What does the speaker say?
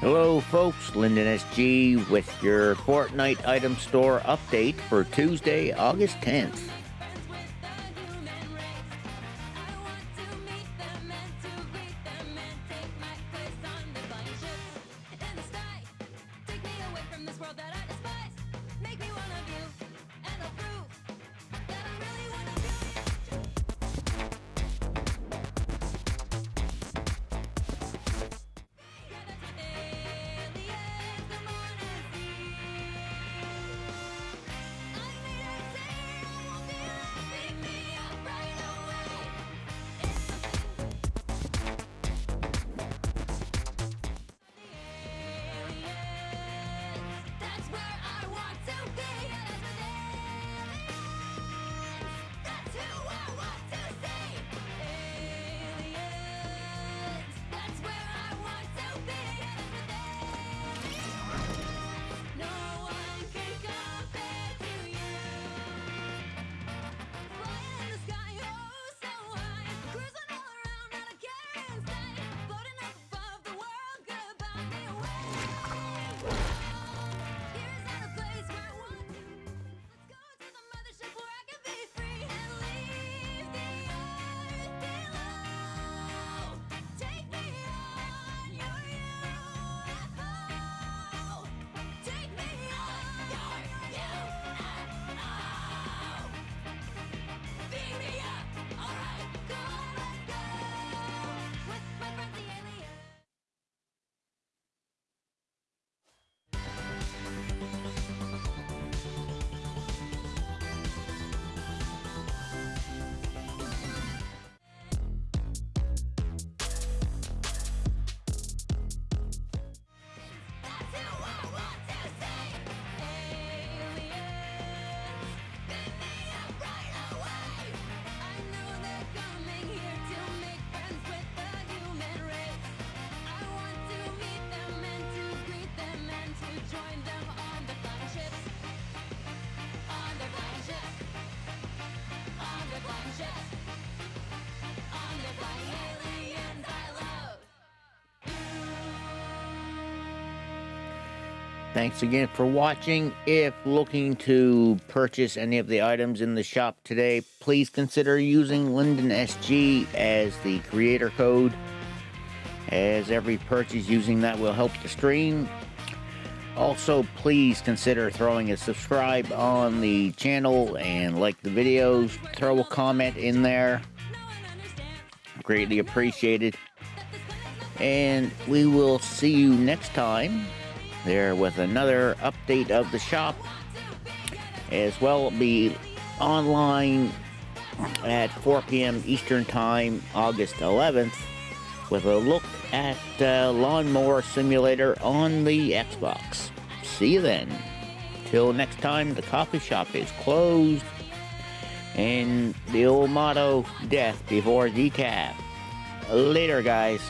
Hello, folks. Lyndon SG with your Fortnite item store update for Tuesday, August 10th. Thanks again for watching. If looking to purchase any of the items in the shop today, please consider using Lyndon SG as the creator code, as every purchase using that will help the stream. Also, please consider throwing a subscribe on the channel and like the videos. Throw a comment in there. Greatly appreciated. And we will see you next time there with another update of the shop. As well, be online at 4 p.m. Eastern Time, August 11th, with a look at uh, Lawnmower Simulator on the Xbox. See you then. Till next time, the coffee shop is closed. And the old motto, death before decaf. Later, guys.